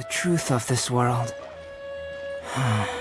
the truth of this world.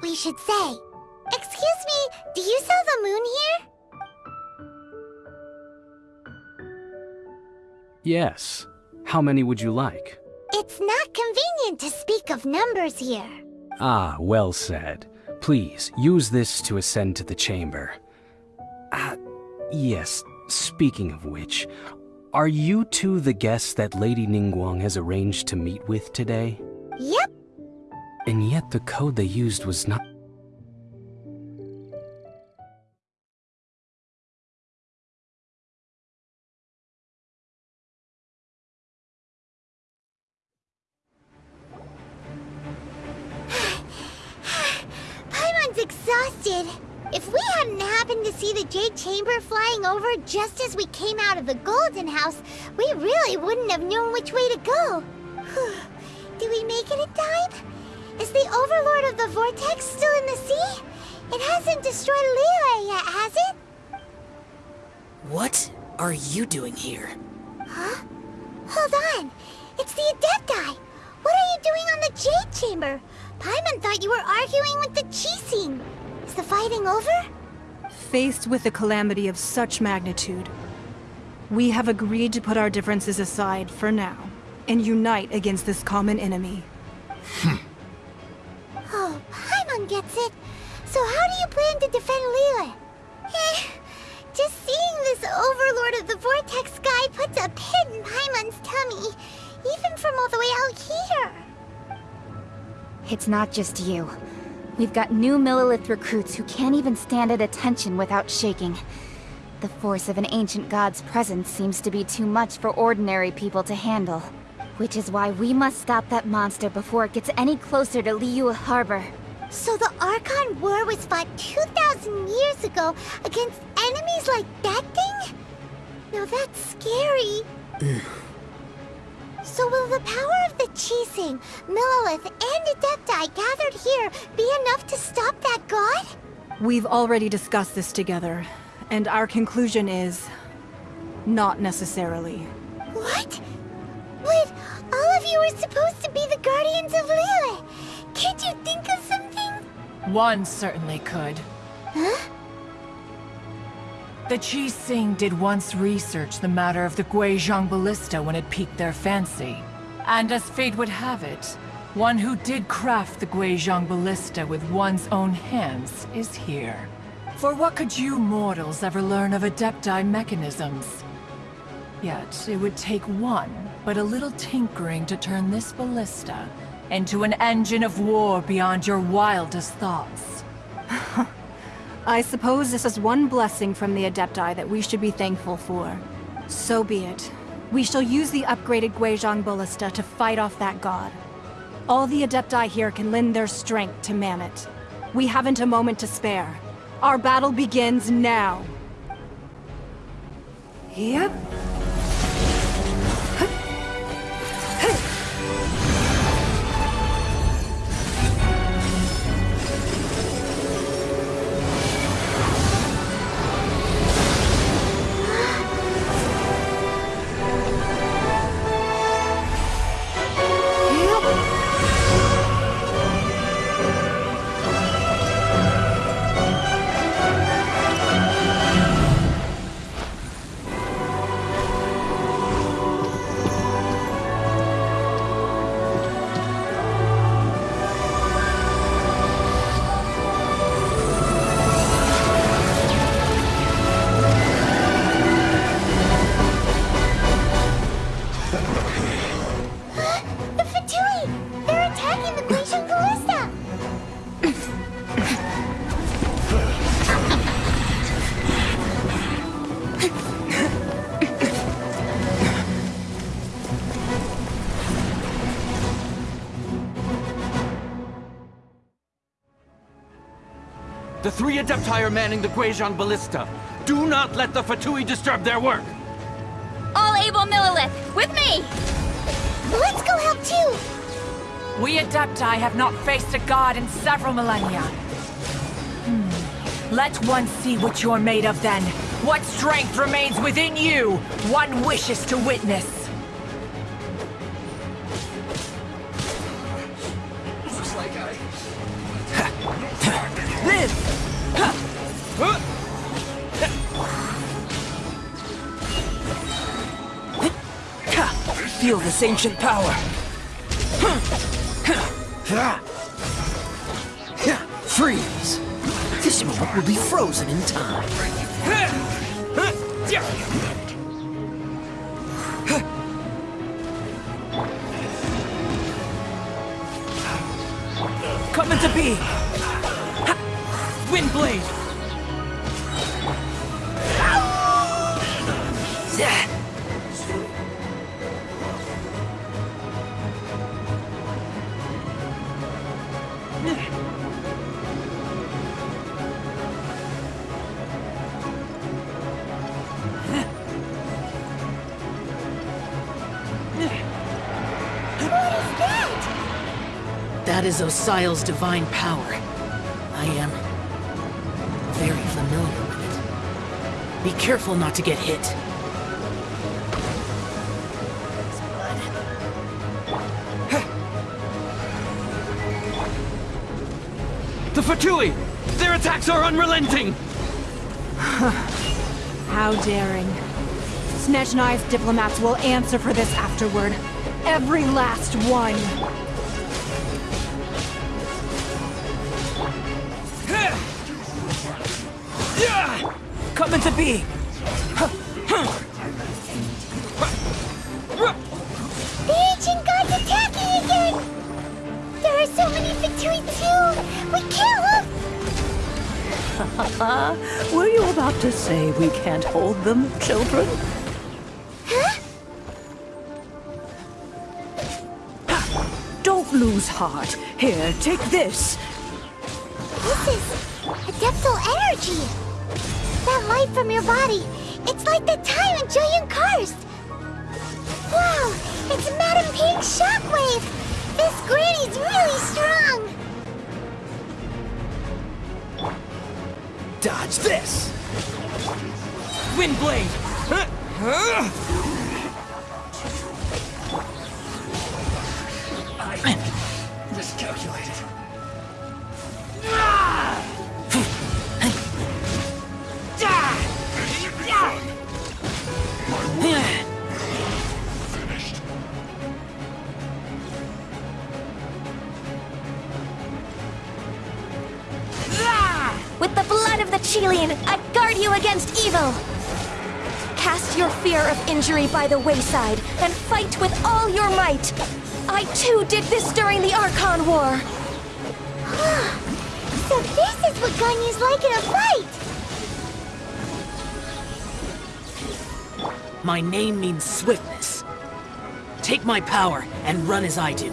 what we should say. Excuse me, do you sell the moon here? Yes. How many would you like? It's not convenient to speak of numbers here. Ah, well said. Please, use this to ascend to the chamber. Ah, yes, speaking of which, are you two the guests that Lady Ningguang has arranged to meet with today? Yep, the code they used was not... Paimon's exhausted. If we hadn't happened to see the Jade Chamber flying over just as we came out of the Golden House, we really wouldn't have known which way to go. Do we make it in time? Is the Overlord of the Vortex still in the sea? It hasn't destroyed Liyue yet, has it? What are you doing here? Huh? Hold on. It's the Adepti. What are you doing on the Jade Chamber? Paimon thought you were arguing with the Qixing. Is the fighting over? Faced with a calamity of such magnitude, we have agreed to put our differences aside for now and unite against this common enemy. Hmm. Paimon gets it. So how do you plan to defend Liyue? Eh, just seeing this Overlord of the Vortex guy puts a pit in Paimon's tummy, even from all the way out here. It's not just you. We've got new Millelith recruits who can't even stand at attention without shaking. The force of an ancient god's presence seems to be too much for ordinary people to handle. Which is why we must stop that monster before it gets any closer to Liyue Harbor. So the Archon War was fought 2,000 years ago against enemies like that thing? Now that's scary. so will the power of the Qixing, Millelith, and Adepti gathered here be enough to stop that god? We've already discussed this together, and our conclusion is... not necessarily. What? But all of you were supposed to be the guardians of Liyue. Can't you think of something? One certainly could. Huh? The Qixing did once research the matter of the Guizhong Ballista when it piqued their fancy. And as fate would have it, one who did craft the Guizhong Ballista with one's own hands is here. For what could you mortals ever learn of Adepti mechanisms? Yet, it would take one, but a little tinkering to turn this ballista into an engine of war beyond your wildest thoughts. I suppose this is one blessing from the Adepti that we should be thankful for. So be it. We shall use the upgraded Guizhong Ballista to fight off that god. All the Adepti here can lend their strength to man it. We haven't a moment to spare. Our battle begins now. Yep. Three Adepti are manning the Guizhong Ballista. Do not let the Fatui disturb their work! All able Millelith, with me! Let's go help too! We Adepti have not faced a god in several millennia. Hmm. Let one see what you're made of then. What strength remains within you, one wishes to witness. Ancient power. Freeze! This moment will be frozen in time. Coming to be! Windblade! That is Osial's divine power. I am very familiar with it. Be careful not to get hit. The Fatui! Their attacks are unrelenting! How daring. Snezhnaya's diplomats will answer for this afterward. Every last one. Coming to be! The ancient god's attacking again! There are so many Fatui too! We can't look! Were you about to say we can't hold them, children? Huh? Don't lose heart. Here, take. This your body, it's like the time in Jueyun Karst! Wow, it's Madame Ping's shockwave! This granny's really strong! Dodge this! Windblade! Miscalculated. Fear by the wayside, and fight with all your might! I too did this during the Archon War! So this is what Ganyu's like in a fight! My name means swiftness. Take my power and run as I do.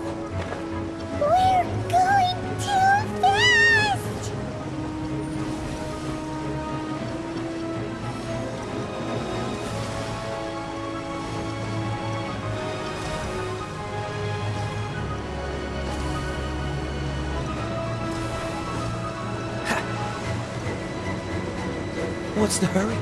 What's the hurry?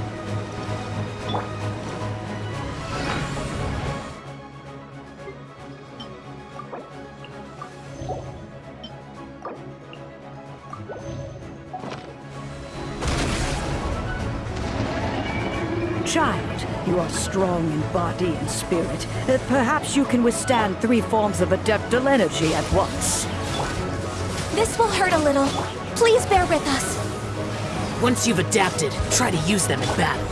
Child, you are strong in body and spirit. Uh, Perhaps you can withstand three forms of adeptal energy at once. This will hurt a little. Please bear with us. Once you've adapted, try to use them in battle.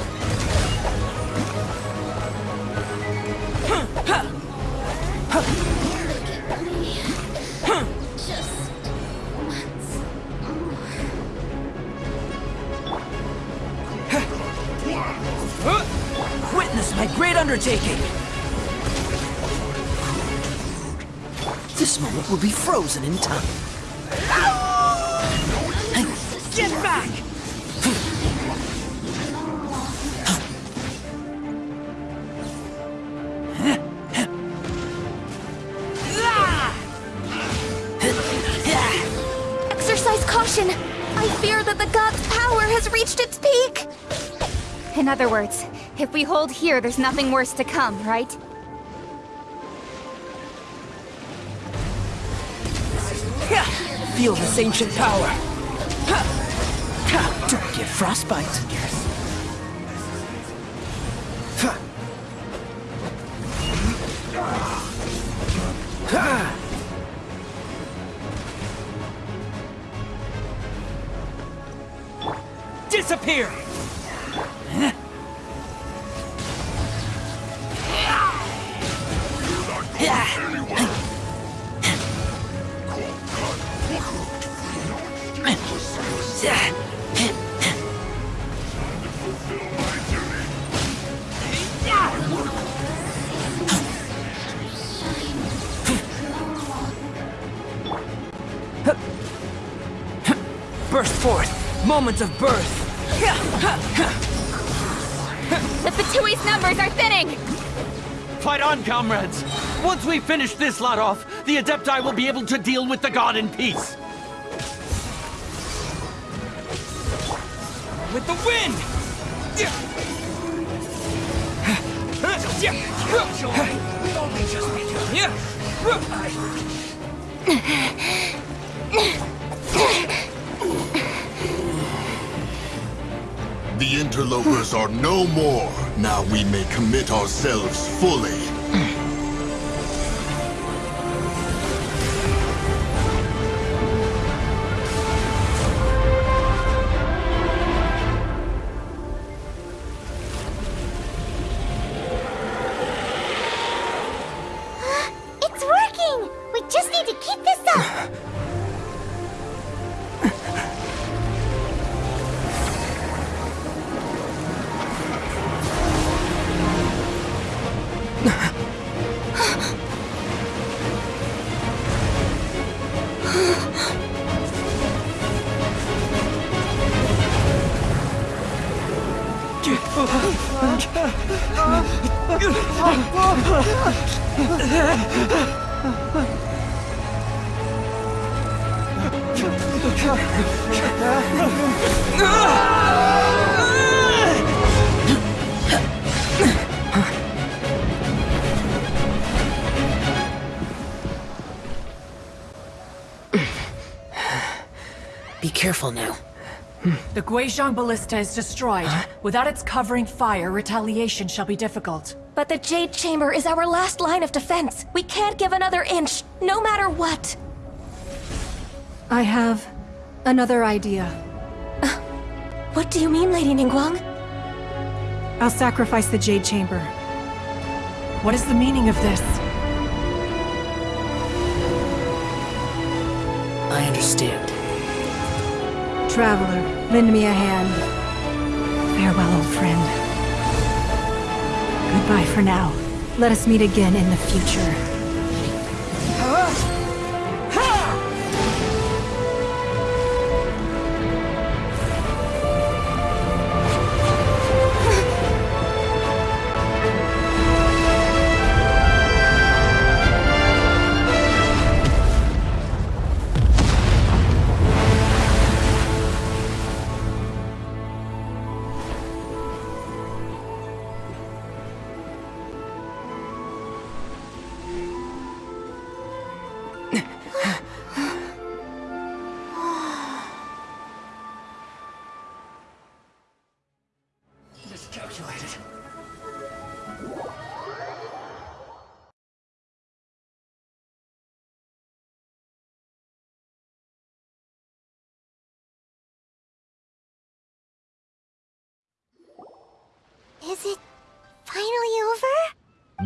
Witness my great undertaking! This moment will be frozen in time. In other words, if we hold here, there's nothing worse to come, right? Feel this ancient power. Don't get frostbite. Burst forth. Moments of birth. The Fatui's numbers are thinning! Fight on, comrades! Once we finish this lot off, the Adepti will be able to deal with the god in peace! With the wind! The interlopers are no more. Now we may commit ourselves fully. Careful now. Hmm. The Guizhong Ballista is destroyed. Without its covering fire, retaliation shall be difficult. But the Jade Chamber is our last line of defense. We can't give another inch, no matter what. I have another idea. Uh, what do you mean, Lady Ningguang? I'll sacrifice the Jade Chamber. What is the meaning of this? I understand. Traveler, lend me a hand. Farewell, old friend. Goodbye for now. Let us meet again in the future.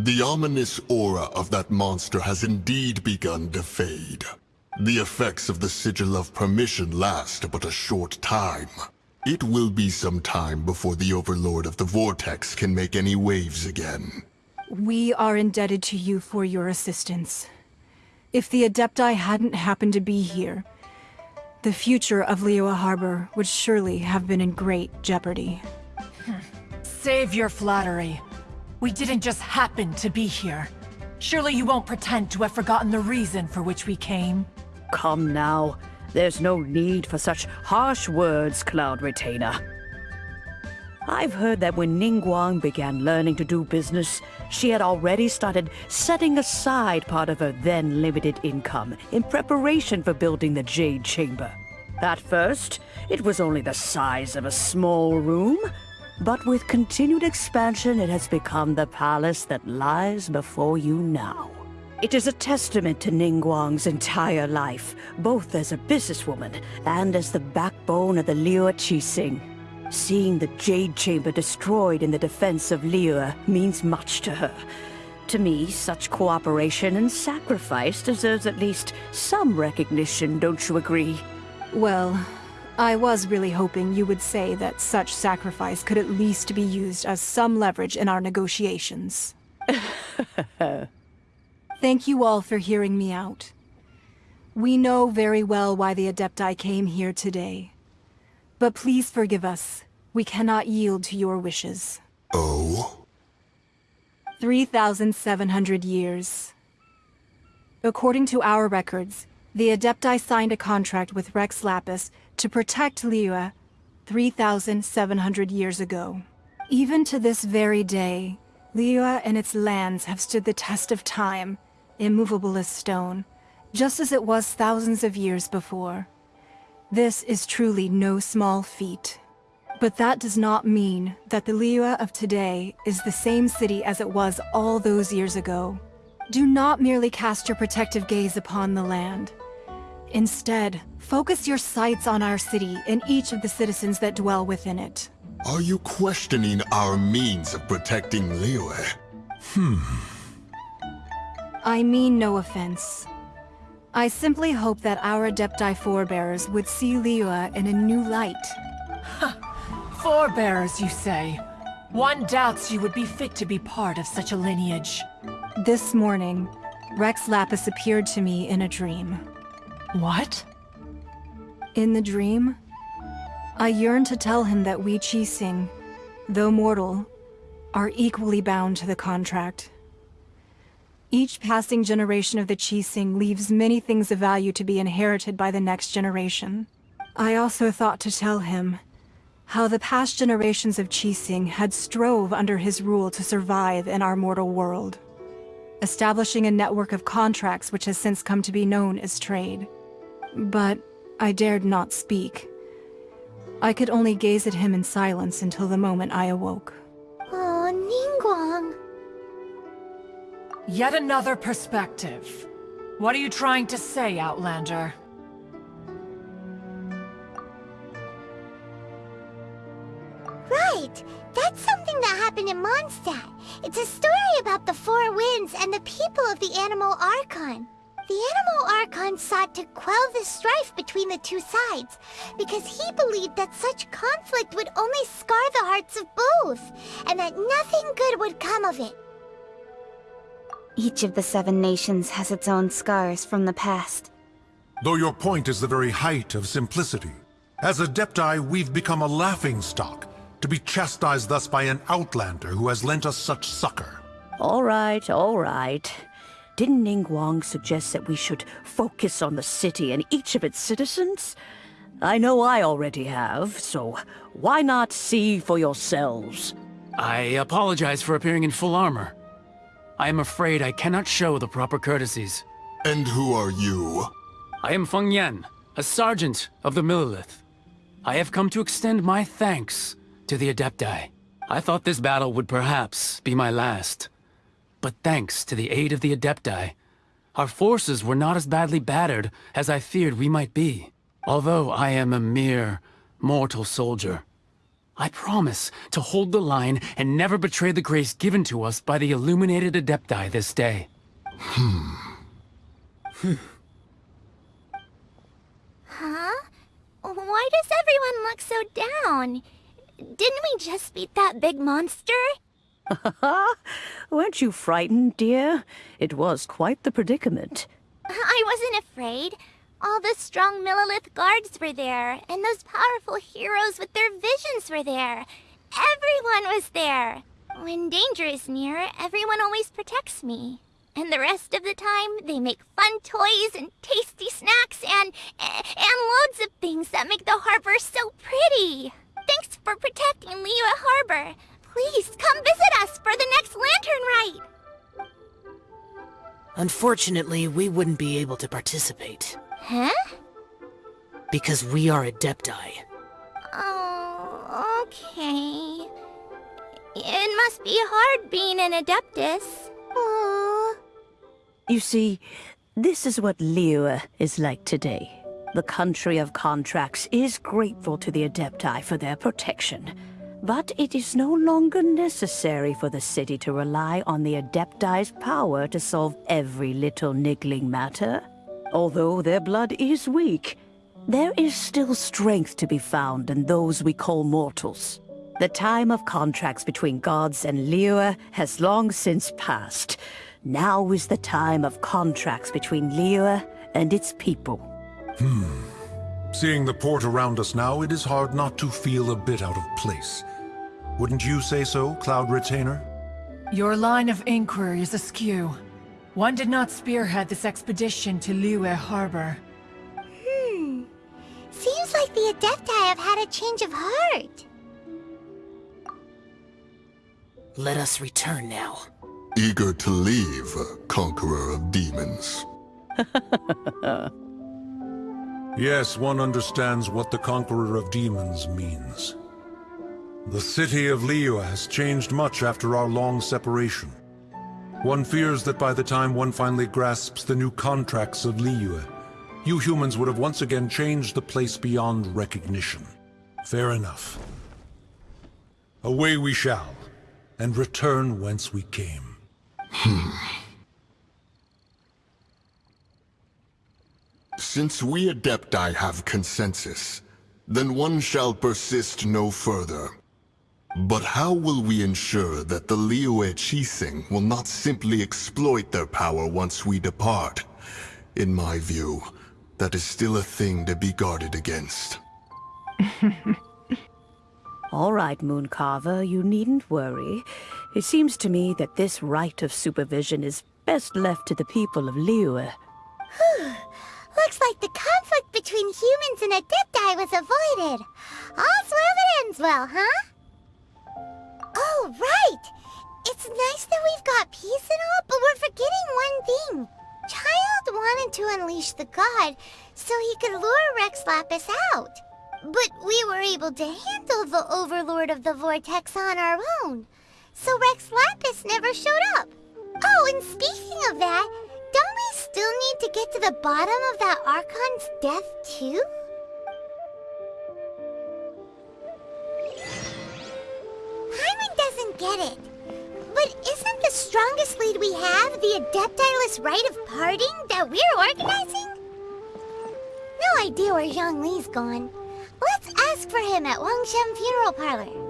The ominous aura of that monster has indeed begun to fade. The effects of the Sigil of Permission last but a short time. It will be some time before the Overlord of the Vortex can make any waves again. We are indebted to you for your assistance. If the Adepti hadn't happened to be here, the future of Liyue Harbor would surely have been in great jeopardy. Save your flattery. We didn't just happen to be here. Surely you won't pretend to have forgotten the reason for which we came. Come now. There's no need for such harsh words, Cloud Retainer. I've heard that when Ningguang began learning to do business, she had already started setting aside part of her then limited income in preparation for building the Jade Chamber. At first, it was only the size of a small room, but with continued expansion, it has become the palace that lies before you now. It is a testament to Ningguang's entire life, both as a businesswoman and as the backbone of the Liyue Qixing. Seeing the Jade Chamber destroyed in the defense of Liyue means much to her. To me, such cooperation and sacrifice deserves at least some recognition, don't you agree? Well, I was really hoping you would say that such sacrifice could at least be used as some leverage in our negotiations. Thank you all for hearing me out. We know very well why the Adepti came here today. But please forgive us. We cannot yield to your wishes. Oh? 3,700 years. According to our records, the Adepti signed a contract with Rex Lapis to protect Liyue 3,700 years ago. Even to this very day, Liyue and its lands have stood the test of time, immovable as stone, just as it was thousands of years before. This is truly no small feat. But that does not mean that the Liyue of today is the same city as it was all those years ago. Do not merely cast your protective gaze upon the land. Instead, focus your sights on our city and each of the citizens that dwell within it. Are you questioning our means of protecting Liyue? Hmm. I mean no offense. I simply hope that our Adepti forebears would see Liyue in a new light. Forebears, you say? One doubts you would be fit to be part of such a lineage. This morning, Rex Lapis appeared to me in a dream. What? In the dream, I yearned to tell him that we Qixing, though mortal, are equally bound to the contract. Each passing generation of the Qixing leaves many things of value to be inherited by the next generation. I also thought to tell him how the past generations of Qixing had strove under his rule to survive in our mortal world, establishing a network of contracts which has since come to be known as trade. But I dared not speak. I could only gaze at him in silence until the moment I awoke. Oh, Ningguang. Yet another perspective. What are you trying to say, Outlander? Right! That's something that happened in Mondstadt. It's a story about the Four Winds and the people of the Anemo Archon. The Anemo Archon sought to quell the strife between the two sides, because he believed that such conflict would only scar the hearts of both, and that nothing good would come of it. Each of the seven nations has its own scars from the past. Though your point is the very height of simplicity. As Adepti, we've become a laughing stock, to be chastised thus by an outlander who has lent us such succor. All right, all right. Didn't Ningguang suggest that we should focus on the city and each of its citizens? I know I already have, so why not see for yourselves? I apologize for appearing in full armor. I am afraid I cannot show the proper courtesies. And who are you? I am Feng Yan, a sergeant of the Millelith. I have come to extend my thanks to the Adepti. I thought this battle would perhaps be my last. But thanks to the aid of the Adepti, our forces were not as badly battered as I feared we might be. Although I am a mere mortal soldier, I promise to hold the line and never betray the grace given to us by the illuminated Adepti this day. Hmm. Huh? Why does everyone look so down? Didn't we just beat that big monster? Weren't you frightened, dear? It was quite the predicament. I wasn't afraid. All the strong Millelith guards were there, and those powerful heroes with their visions were there. Everyone was there. When danger is near, everyone always protects me. And the rest of the time, they make fun toys and tasty snacks and, and loads of things that make the harbor so pretty. Thanks for protecting Liyue Harbor. Please come visit us for the next lantern rite. Unfortunately, we wouldn't be able to participate. Huh? Because we are Adepti. Oh, okay. It must be hard being an Adeptus. Aww. You see, this is what Liyue is like today. The country of contracts is grateful to the Adepti for their protection. But it is no longer necessary for the city to rely on the Adepti's power to solve every little niggling matter. Although their blood is weak, there is still strength to be found in those we call mortals. The time of contracts between gods and Liyue has long since passed. Now is the time of contracts between Liyue and its people. Hmm. Seeing the port around us now, it is hard not to feel a bit out of place. Wouldn't you say so, Cloud Retainer? Your line of inquiry is askew. One did not spearhead this expedition to Liyue Harbor. Hmm. Seems like the Adepti have had a change of heart. Let us return now. Eager to leave, Conqueror of Demons. yes, one understands what the Conqueror of Demons means. The city of Liyue has changed much after our long separation. One fears that by the time one finally grasps the new contracts of Liyue, you humans would have once again changed the place beyond recognition. Fair enough. Away we shall, and return whence we came. Hmm. Since we Adepti have consensus, then one shall persist no further. But how will we ensure that the Liyue Qixing will not simply exploit their power once we depart? In my view, that is still a thing to be guarded against. All right, Mooncarver, you needn't worry. It seems to me that this right of supervision is best left to the people of Liyue. Looks like the conflict between humans and Adepti was avoided. All's well that ends well, huh? Oh, right! It's nice that we've got peace and all, but we're forgetting one thing. Childe wanted to unleash the god so he could lure Rex Lapis out. But we were able to handle the Overlord of the Vortex on our own. So Rex Lapis never showed up. Oh, and speaking of that, don't we still need to get to the bottom of that Archon's death too? Paimon doesn't get it. But isn't the strongest lead we have the Adeptiless Rite of Parting that we're organizing? No idea where Zhongli's gone. Let's ask for him at Wangsheng Funeral Parlor.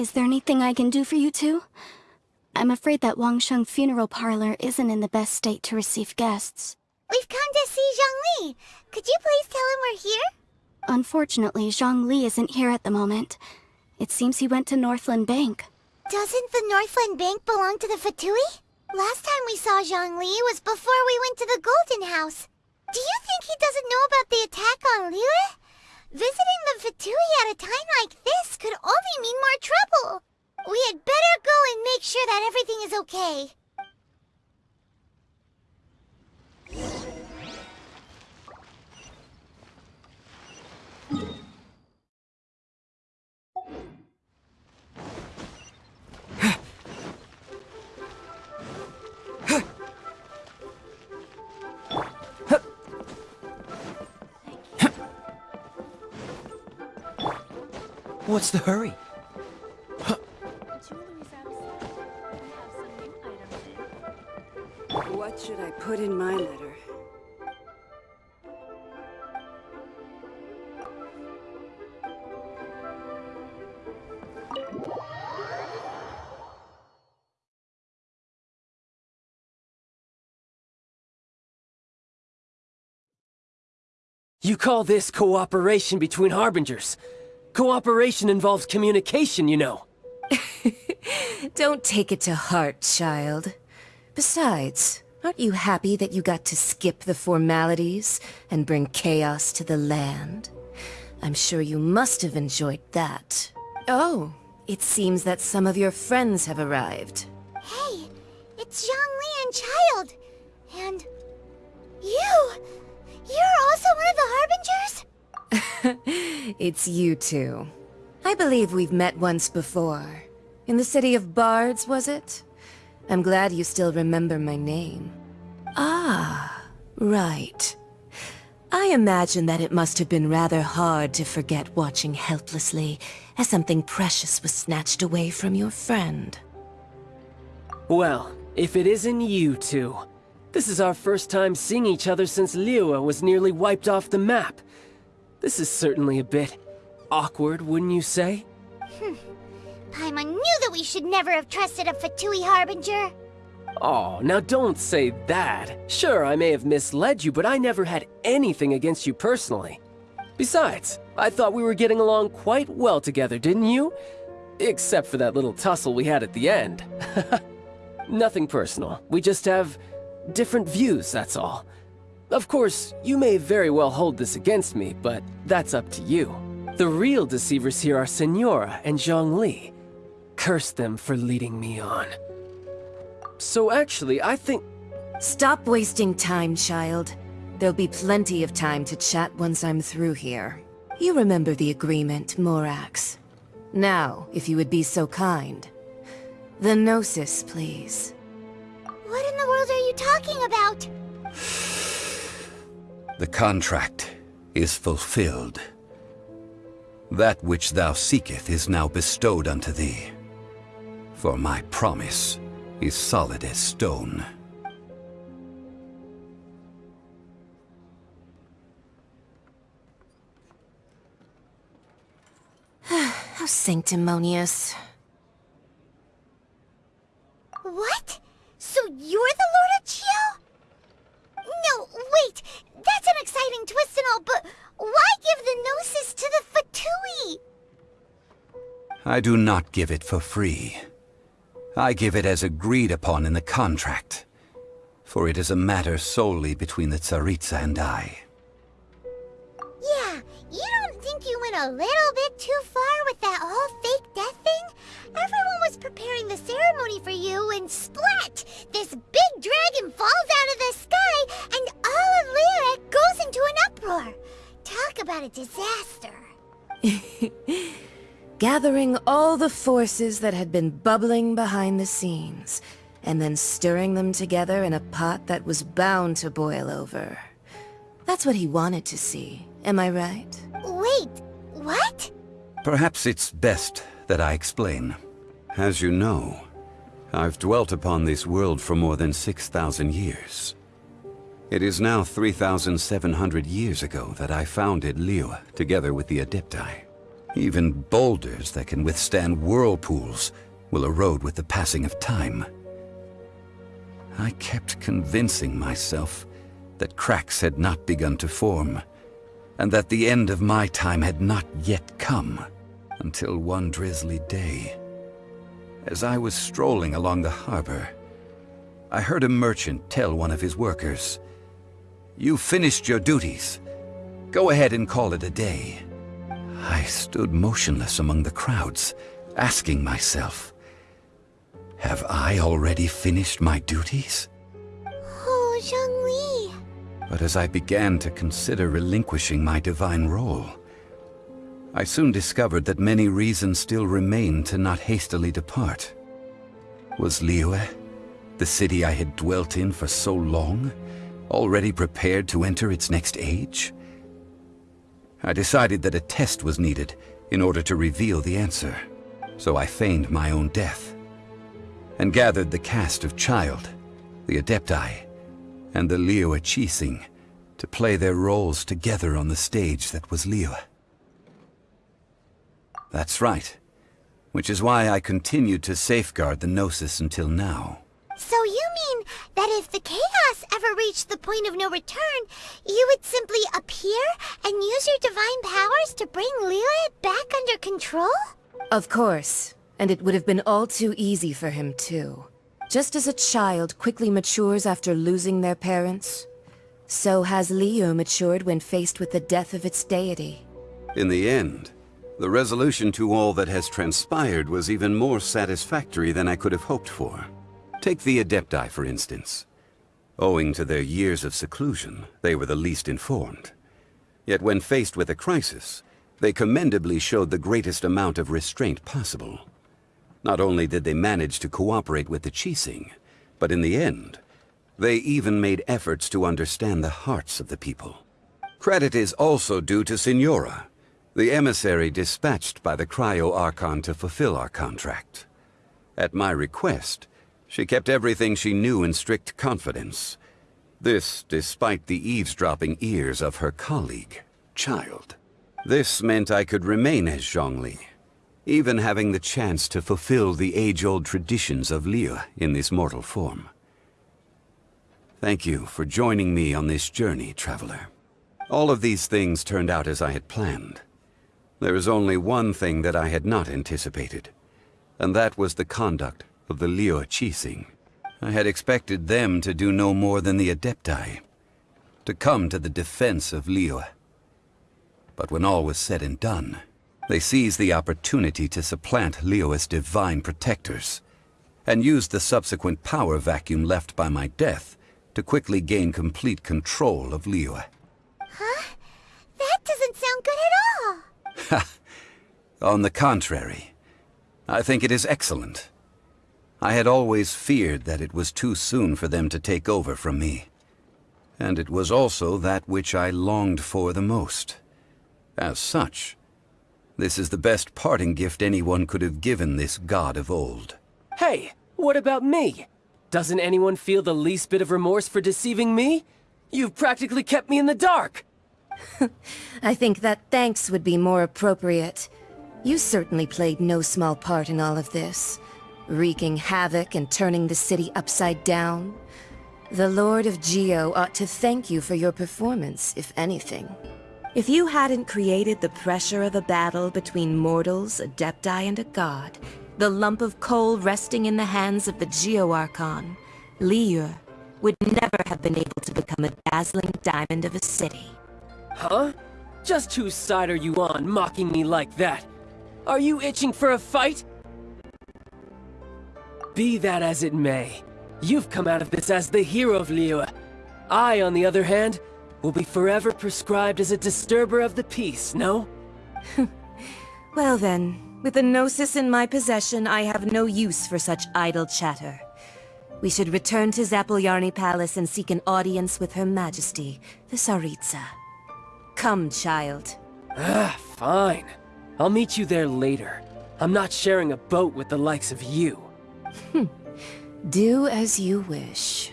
Is there anything I can do for you two? I'm afraid that Wangsheng Funeral Parlor isn't in the best state to receive guests. We've come to see Zhongli. Could you please tell him we're here? Unfortunately, Zhongli isn't here at the moment. It seems he went to Northland Bank. Doesn't the Northland Bank belong to the Fatui? Last time we saw Zhongli was before we went to the Golden House. Do you think he doesn't know about the attack on Liyue? Visiting the Fatui at a time like this could only mean more trouble. We had better go and make sure that everything is okay. What's the hurry? What should I put in my letter? You call this cooperation between Harbingers? Cooperation involves communication, you know. Don't take it to heart, child. Besides, aren't you happy that you got to skip the formalities and bring chaos to the land? I'm sure you must have enjoyed that. Oh, it seems that some of your friends have arrived. Hey, it's Zhongli and Childe. And... you! You're also one of the Harbingers? it's you two. I believe we've met once before. In the city of Bards, was it? I'm glad you still remember my name. Ah, right. I imagine that it must have been rather hard to forget watching helplessly as something precious was snatched away from your friend. Well, if it isn't you two. This is our first time seeing each other since Liyue was nearly wiped off the map. This is certainly a bit awkward, wouldn't you say? Hmm. Paimon knew that we should never have trusted a Fatui Harbinger. Oh, now don't say that. Sure, I may have misled you, but I never had anything against you personally. Besides, I thought we were getting along quite well together, didn't you? Except for that little tussle we had at the end. Nothing personal. We just have different views, that's all. Of course, you may very well hold this against me, but that's up to you. The real deceivers here are Signora and Zhongli. Curse them for leading me on. So actually, I think... Stop wasting time, child. There'll be plenty of time to chat once I'm through here. You remember the agreement, Morax. Now, if you would be so kind. The Gnosis, please. What in the world are you talking about? The contract is fulfilled. That which thou seeketh is now bestowed unto thee. For my promise is solid as stone. How sanctimonious. What? So you're the Lord of Chiel? No, wait! That's an exciting twist and all, but why give the Gnosis to the Fatui? I do not give it for free. I give it as agreed upon in the contract. For it is a matter solely between the Tsaritsa and I. Yeah, you don't think you went a little bit too far with that whole fake death thing? Everyone was preparing the ceremony for you, and splat! This big dragon falls out of about a disaster. Gathering all the forces that had been bubbling behind the scenes, and then stirring them together in a pot that was bound to boil over. That's what he wanted to see, am I right? Wait, what? Perhaps it's best that I explain. As you know, I've dwelt upon this world for more than 6,000 years. It is now 3,700 years ago that I founded Liyue together with the Adepti. Even boulders that can withstand whirlpools will erode with the passing of time. I kept convincing myself that cracks had not begun to form, and that the end of my time had not yet come, until one drizzly day. As I was strolling along the harbor, I heard a merchant tell one of his workers, You've finished your duties. Go ahead and call it a day. I stood motionless among the crowds, asking myself, Have I already finished my duties? Oh, Zhongli. But as I began to consider relinquishing my divine role, I soon discovered that many reasons still remained to not hastily depart. Was Liyue, the city I had dwelt in for so long, already prepared to enter its next age? I decided that a test was needed in order to reveal the answer. So I feigned my own death and gathered the cast of Childe, the Adepti, and the Liyue Qixing to play their roles together on the stage that was Liyue. That's right. Which is why I continued to safeguard the Gnosis until now. So you mean that if the chaos ever reached the point of no return, you would simply appear and use your divine powers to bring Liyue back under control? Of course. And it would have been all too easy for him, too. Just as a child quickly matures after losing their parents, so has Liyue matured when faced with the death of its deity. In the end, the resolution to all that has transpired was even more satisfactory than I could have hoped for. Take the Adepti, for instance. Owing to their years of seclusion, they were the least informed. Yet when faced with a crisis, they commendably showed the greatest amount of restraint possible. Not only did they manage to cooperate with the Qixing, but in the end, they even made efforts to understand the hearts of the people. Credit is also due to Signora, the emissary dispatched by the Cryo Archon to fulfill our contract. At my request, she kept everything she knew in strict confidence. This despite the eavesdropping ears of her colleague, Childe. This meant I could remain as Zhongli, even having the chance to fulfill the age-old traditions of Liyue in this mortal form. Thank you for joining me on this journey, Traveler. All of these things turned out as I had planned. There is only one thing that I had not anticipated, and that was the conduct of the Liyue Qixing. I had expected them to do no more than the Adepti, to come to the defense of Liyue. But when all was said and done, they seized the opportunity to supplant Liyue's divine protectors, and used the subsequent power vacuum left by my death to quickly gain complete control of Liyue. Huh? That doesn't sound good at all. On the contrary, I think it is excellent. I had always feared that it was too soon for them to take over from me. And it was also that which I longed for the most. As such, this is the best parting gift anyone could have given this god of old. Hey, what about me? Doesn't anyone feel the least bit of remorse for deceiving me? You've practically kept me in the dark! I think that thanks would be more appropriate. You certainly played no small part in all of this. Wreaking havoc and turning the city upside down. The Lord of Geo ought to thank you for your performance, if anything. If you hadn't created the pressure of a battle between mortals, Adepti, and a god, the lump of coal resting in the hands of the Geo Archon, Liyue, would never have been able to become a dazzling diamond of a city. Huh? Just whose side are you on, mocking me like that? Are you itching for a fight? Be that as it may, you've come out of this as the hero of Liyue. I, on the other hand, will be forever prescribed as a disturber of the peace, no? well then, with the Gnosis in my possession, I have no use for such idle chatter. We should return to Zapolyarny Palace and seek an audience with Her Majesty, the Tsaritsa. Come, Childe. Ah, fine. I'll meet you there later. I'm not sharing a boat with the likes of you. Hmm. Do as you wish.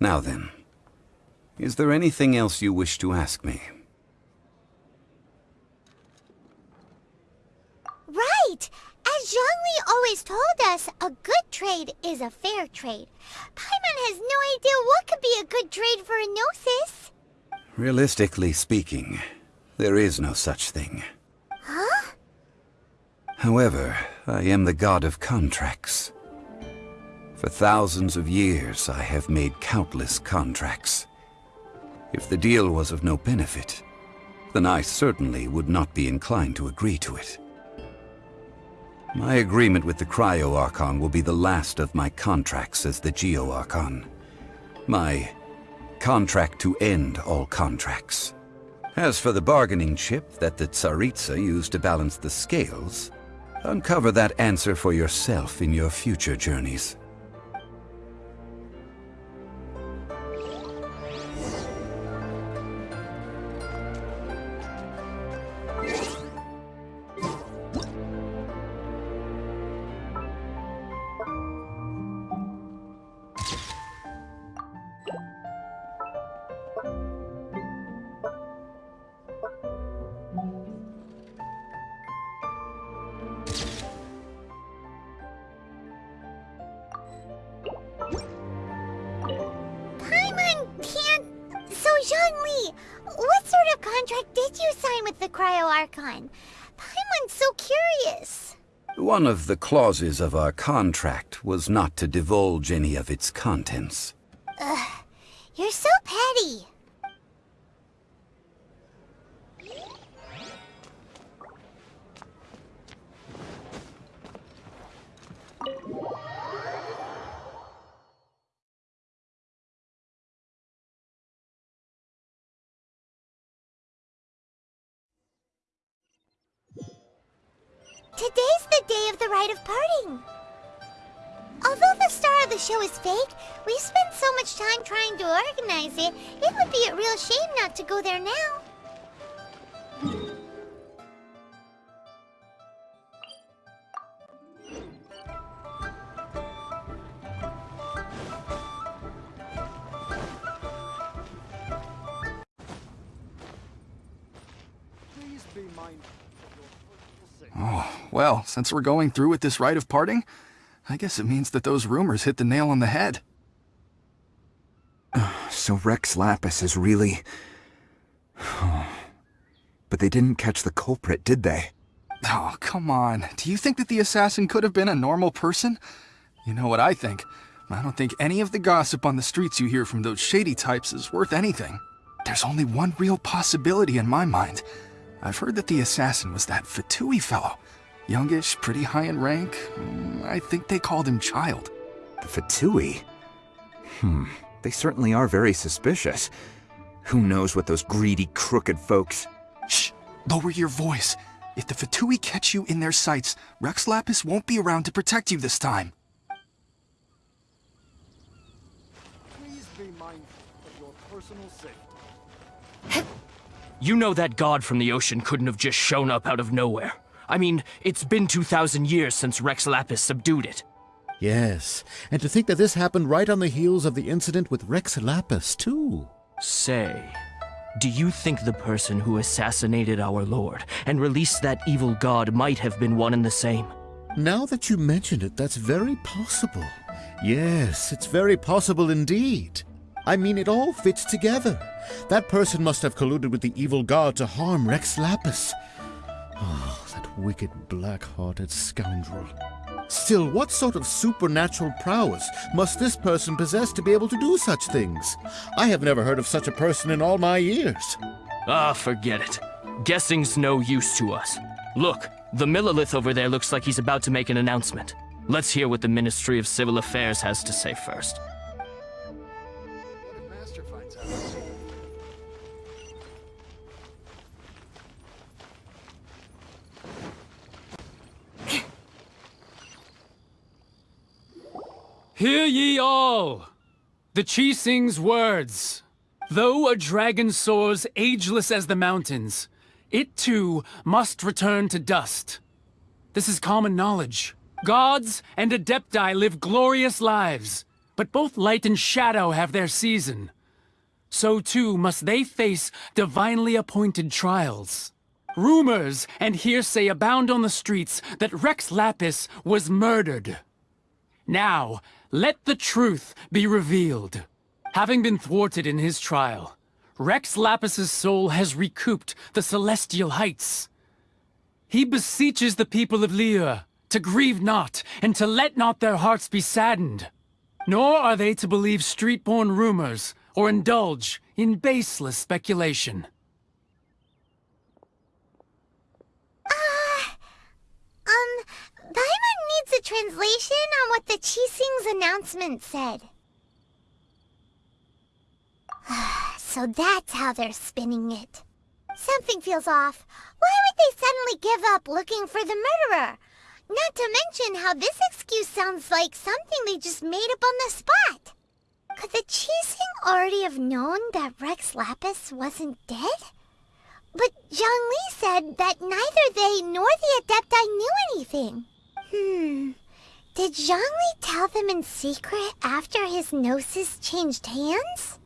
Now then, is there anything else you wish to ask me? Right! As Zhongli always told us, a good trade is a fair trade. Paimon has no idea what could be a good trade for a Gnosis. Realistically speaking, there is no such thing. Huh? However, I am the god of contracts. For thousands of years, I have made countless contracts. If the deal was of no benefit, then I certainly would not be inclined to agree to it. My agreement with the Cryo Archon will be the last of my contracts as the Geo Archon. My contract to end all contracts. As for the bargaining chip that the Tsaritsa used to balance the scales, uncover that answer for yourself in your future journeys. Archon? Paimon's so curious. One of the clauses of our contract was not to divulge any of its contents. Trying to organize it, it would be a real shame not to go there now. Oh, well, since we're going through with this rite of parting, I guess it means that those rumors hit the nail on the head. So Rex Lapis is really... but they didn't catch the culprit, did they? Oh, come on. Do you think that the assassin could have been a normal person? You know what I think. I don't think any of the gossip on the streets you hear from those shady types is worth anything. There's only one real possibility in my mind. I've heard that the assassin was that Fatui fellow. Youngish, pretty high in rank. Mm, I think they called him Childe. The Fatui? Hmm, they certainly are very suspicious. Who knows what those greedy, crooked folks... Shh! Lower your voice. If the Fatui catch you in their sights, Rex Lapis won't be around to protect you this time. Please be mindful of your personal safety. You know that god from the ocean couldn't have just shown up out of nowhere. I mean, it's been 2,000 years since Rex Lapis subdued it. Yes, and to think that this happened right on the heels of the incident with Rex Lapis, too. Say, do you think the person who assassinated our lord and released that evil god might have been one and the same? Now that you mention it, that's very possible. Yes, it's very possible indeed. I mean, it all fits together. That person must have colluded with the evil god to harm Rex Lapis. Oh, that wicked, black-hearted scoundrel. Still, what sort of supernatural prowess must this person possess to be able to do such things? I have never heard of such a person in all my years. Ah, forget it. Guessing's no use to us. Look, the Millelith over there looks like he's about to make an announcement. Let's hear what the Ministry of Civil Affairs has to say first. Hear ye all! The Qixing's words. Though a dragon soars ageless as the mountains, it too must return to dust. This is common knowledge. Gods and Adepti live glorious lives, but both light and shadow have their season. So too must they face divinely appointed trials. Rumors and hearsay abound on the streets that Rex Lapis was murdered. Now, let the truth be revealed. Having been thwarted in his trial, Rex Lapis's soul has recouped the celestial heights. He beseeches the people of Liyue to grieve not and to let not their hearts be saddened. Nor are they to believe street-born rumors or indulge in baseless speculation. Ah Um, Paimon needs a translation on what the Qixing's announcement said. so that's how they're spinning it. Something feels off. Why would they suddenly give up looking for the murderer? Not to mention how this excuse sounds like something they just made up on the spot. Could the Qixing already have known that Rex Lapis wasn't dead? But Zhongli said that neither they nor the Adepti knew anything. Hmm. Did Zhongli tell them in secret after his gnosis changed hands?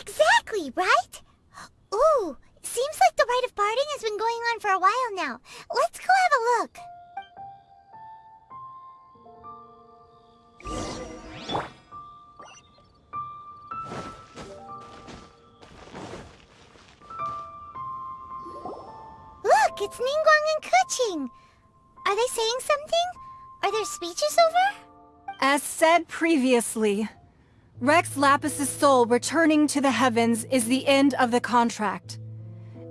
Exactly, right? Ooh, seems like the rite of parting has been going on for a while now. Let's go have a look. Are there speeches over? As said previously, Rex Lapis's soul returning to the heavens is the end of the contract.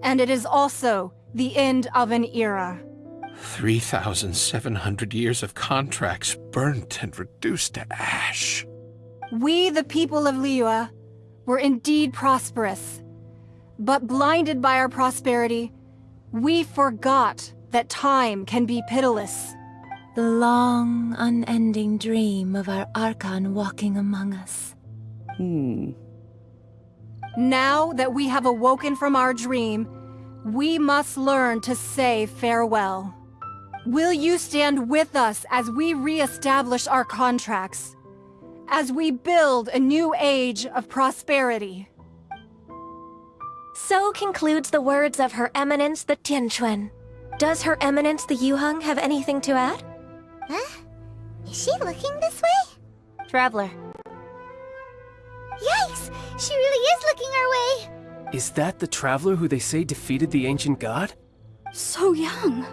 And it is also the end of an era. 3,700 years of contracts burnt and reduced to ash. We, the people of Liyue, were indeed prosperous. But blinded by our prosperity, we forgot that time can be pitiless. The long, unending dream of our Archon walking among us. Hmm. Now that we have awoken from our dream, we must learn to say farewell. Will you stand with us as we re-establish our contracts? As we build a new age of prosperity? So concludes the words of Her Eminence the Tianquan. Does Her Eminence the Yuheng have anything to add? Huh? Is she looking this way? Traveler. Yikes! She really is looking our way! Is that the traveler who they say defeated the ancient god? So young.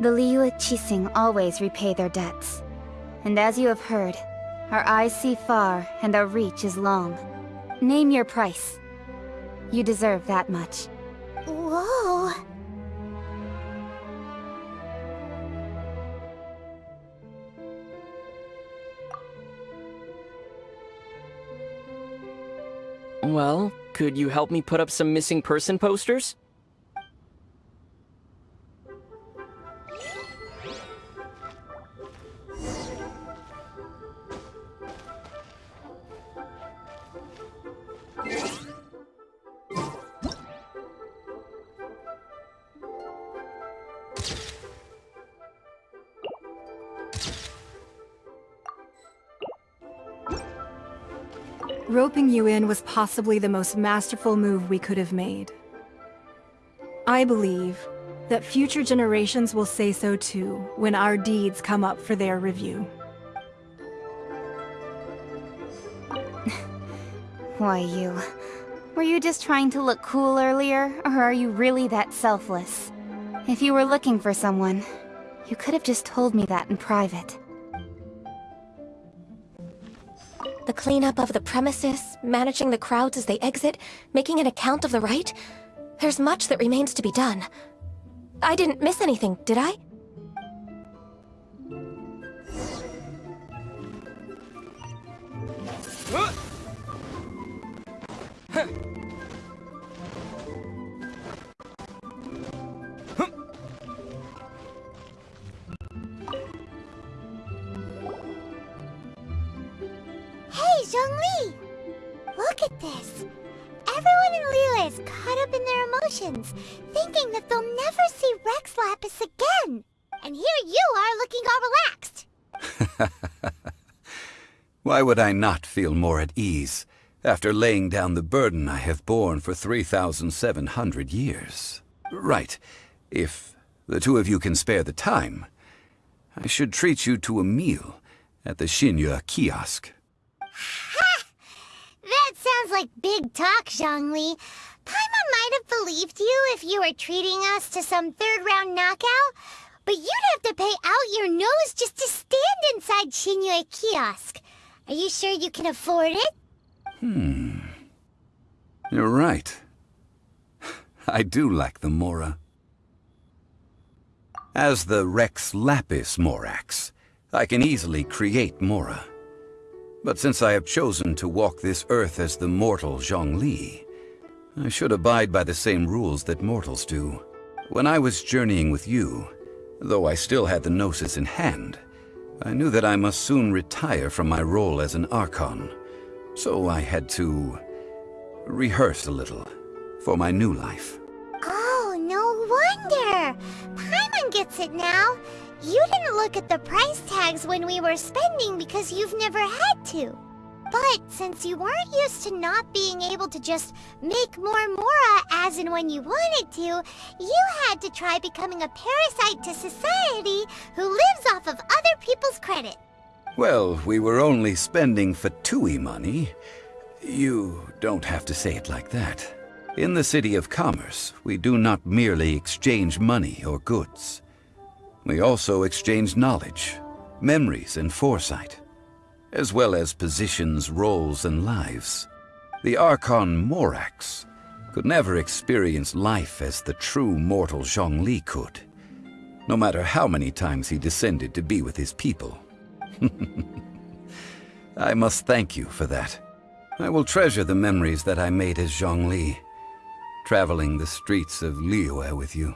The Liyue Qixing always repay their debts. And as you have heard, our eyes see far and our reach is long. Name your price. You deserve that much. Whoa! Could you help me put up some missing person posters? Possibly the most masterful move we could have made. I believe that future generations will say so too when our deeds come up for their review. Why you? Were you just trying to look cool earlier, or are you really that selfless? If you were looking for someone, you could have just told me that in private. The cleanup of the premises, managing the crowds as they exit, making an account of the rite? There's much that remains to be done. I didn't miss anything, did I? Hey, this! Everyone in Liyue is caught up in their emotions, thinking that they'll never see Rex Lapis again! And here you are looking all relaxed! Why would I not feel more at ease after laying down the burden I have borne for 3,700 years? Right. If the two of you can spare the time, I should treat you to a meal at the Xinyue kiosk. That sounds like big talk, Zhongli. Paimon might have believed you if you were treating us to some third round knockout, but you'd have to pay out your nose just to stand inside Xinyue kiosk. Are you sure you can afford it? Hmm. You're right. I do like the Mora. As the Rex Lapis Morax, I can easily create Mora. But since I have chosen to walk this earth as the mortal Zhongli, I should abide by the same rules that mortals do. When I was journeying with you, though I still had the Gnosis in hand, I knew that I must soon retire from my role as an Archon, so I had to rehearse a little for my new life. Oh, no wonder! Paimon gets it now. You didn't look at the price tags when we were spending because you've never had to. But since you weren't used to not being able to just make more Mora as and when you wanted to, you had to try becoming a parasite to society who lives off of other people's credit. Well, we were only spending Fatui money. You don't have to say it like that. In the City of Commerce, we do not merely exchange money or goods. We also exchanged knowledge, memories, and foresight, as well as positions, roles, and lives. The Archon Morax could never experience life as the true mortal Zhongli could, no matter how many times he descended to be with his people. I must thank you for that. I will treasure the memories that I made as Zhongli, traveling the streets of Liyue with you.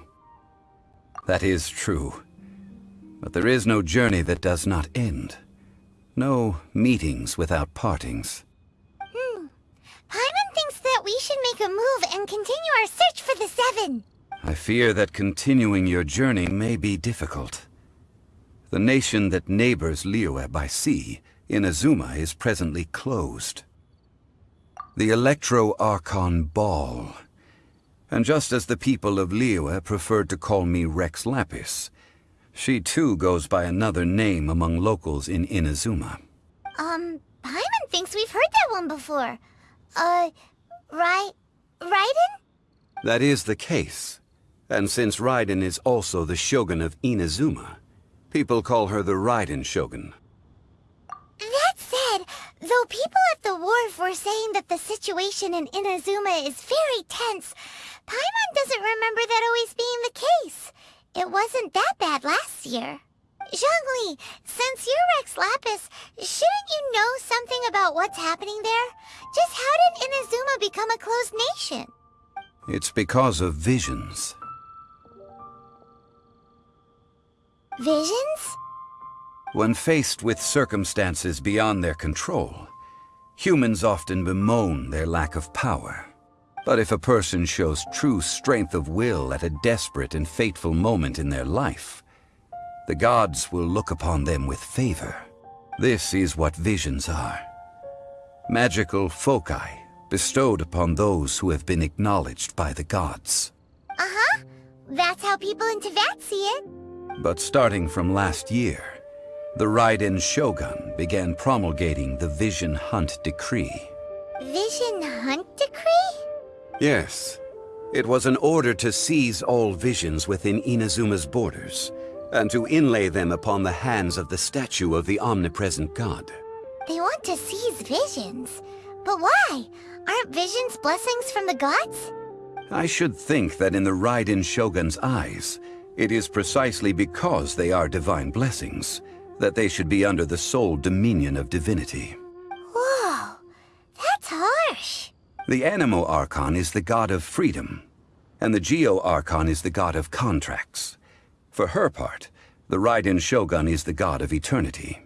That is true. But there is no journey that does not end. No meetings without partings. Hmm. Paimon thinks that we should make a move and continue our search for the Seven. I fear that continuing your journey may be difficult. The nation that neighbors Liyue by sea, Inazuma, is presently closed. The Electro-Archon Baal. And just as the people of Liyue preferred to call me Rex Lapis, she too goes by another name among locals in Inazuma. Um, Paimon thinks we've heard that one before. Uh, right... Raiden? That is the case. And since Raiden is also the Shogun of Inazuma, people call her the Raiden Shogun. That said, though people at the wharf were saying that the situation in Inazuma is very tense, Paimon doesn't remember that always being the case. It wasn't that bad last year. Zhongli, since you're Rex Lapis, shouldn't you know something about what's happening there? Just how did Inazuma become a closed nation? It's because of visions. Visions? When faced with circumstances beyond their control, humans often bemoan their lack of power. But if a person shows true strength of will at a desperate and fateful moment in their life, the gods will look upon them with favor. This is what visions are. Magical foci bestowed upon those who have been acknowledged by the gods. Uh-huh. That's how people in Teyvat see it. But starting from last year, the Raiden Shogun began promulgating the Vision Hunt Decree. Vision Hunt Decree? Yes. It was an order to seize all visions within Inazuma's borders, and to inlay them upon the hands of the statue of the omnipresent god. They want to seize visions. But why? Aren't visions blessings from the gods? I should think that in the Raiden Shogun's eyes, it is precisely because they are divine blessings that they should be under the sole dominion of divinity. Whoa, that's harsh. The Anemo Archon is the god of freedom, and the Geo Archon is the god of contracts. For her part, the Raiden Shogun is the god of eternity.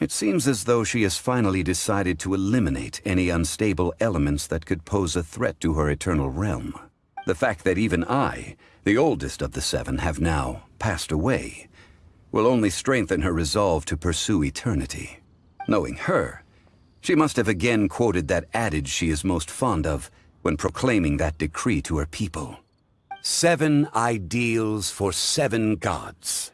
It seems as though she has finally decided to eliminate any unstable elements that could pose a threat to her eternal realm. The fact that even I, the oldest of the seven, have now passed away, will only strengthen her resolve to pursue eternity. Knowing her, she must have again quoted that adage she is most fond of when proclaiming that decree to her people. Seven ideals for seven gods.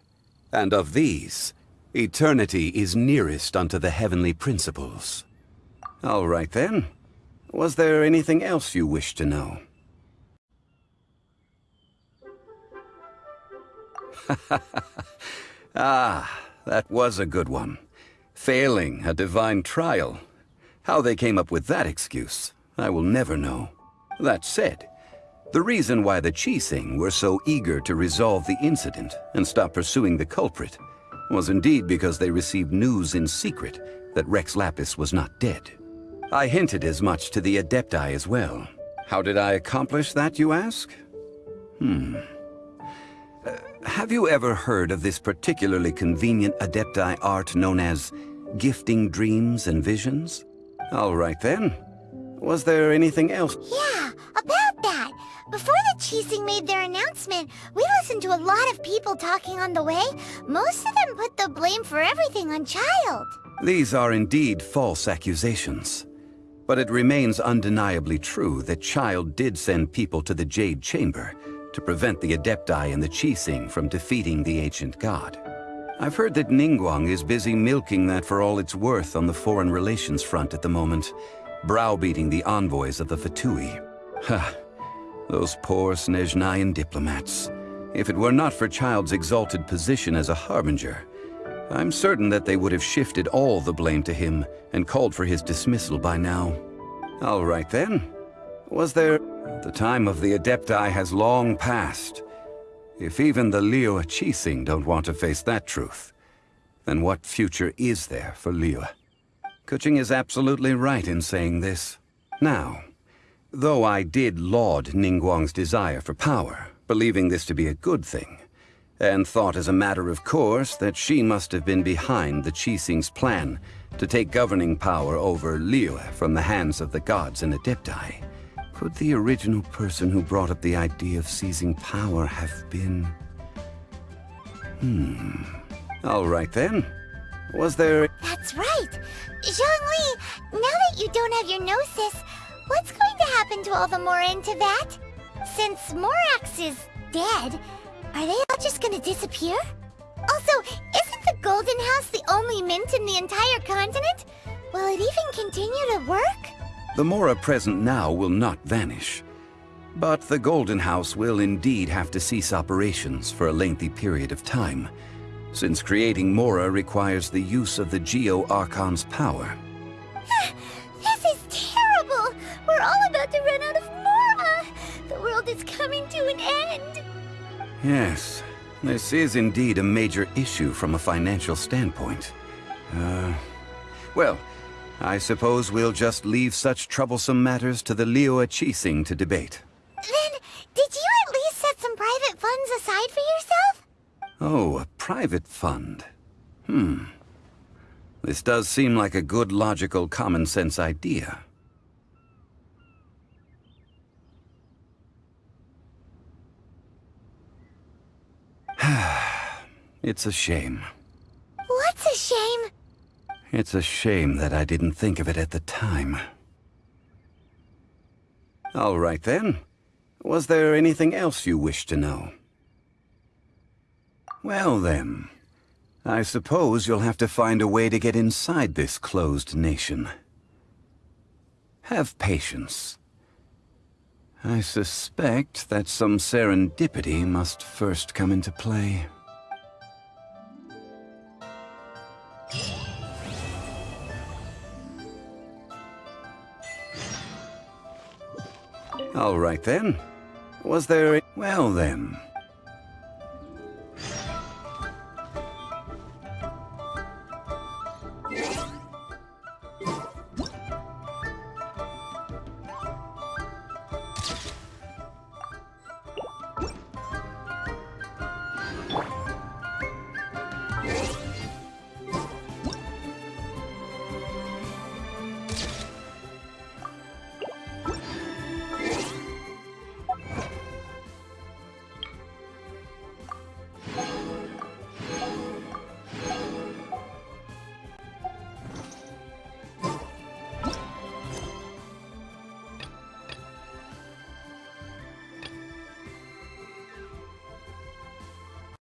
And of these, eternity is nearest unto the heavenly principles. All right then. Was there anything else you wish to know? ah, that was a good one. Failing a divine trial. How they came up with that excuse, I will never know. That said, the reason why the Qixing were so eager to resolve the incident and stop pursuing the culprit was indeed because they received news in secret that Rex Lapis was not dead. I hinted as much to the Adepti as well. How did I accomplish that, you ask? Hmm. Uh, have you ever heard of this particularly convenient Adepti art known as gifting dreams and visions? All right then. Was there anything else? Yeah, about that. Before the Qixing made their announcement, we listened to a lot of people talking on the way. Most of them put the blame for everything on Childe. These are indeed false accusations. But it remains undeniably true that Childe did send people to the Jade Chamber to prevent the Adepti and the Qixing from defeating the ancient god. I've heard that Ningguang is busy milking that for all it's worth on the foreign relations front at the moment, browbeating the envoys of the Fatui. Ha! Those poor Snezhnayan diplomats. If it were not for Childe's exalted position as a Harbinger, I'm certain that they would have shifted all the blame to him and called for his dismissal by now. All right then. Was there... The time of the Adepti has long passed. If even the Liyue Qixing don't want to face that truth, then what future is there for Liyue? Keqing is absolutely right in saying this. Now, though I did laud Ningguang's desire for power, believing this to be a good thing, and thought as a matter of course that she must have been behind the Qixing's plan to take governing power over Liyue from the hands of the gods and Adepti. Could the original person who brought up the idea of seizing power have been... Hmm... All right then. Was there... That's right! Zhongli, now that you don't have your gnosis, what's going to happen to all the Mora in Teyvat? Since Morax is dead, are they all just gonna disappear? Also, isn't the Golden House the only mint in the entire continent? Will it even continue to work? The Mora present now will not vanish. But the Golden House will indeed have to cease operations for a lengthy period of time, since creating Mora requires the use of the Geo Archon's power. this is terrible! We're all about to run out of Mora! The world is coming to an end! Yes, this is indeed a major issue from a financial standpoint. Uh, well, I suppose we'll just leave such troublesome matters to the Liyue Qixing to debate. Then, did you at least set some private funds aside for yourself? Oh, a private fund. Hmm. This does seem like a good, logical, common-sense idea. it's a shame. What's a shame? It's a shame that I didn't think of it at the time. All right then. Was there anything else you wish to know? Well then, I suppose you'll have to find a way to get inside this closed nation. Have patience. I suspect that some serendipity must first come into play. All right then. Was there... Well then,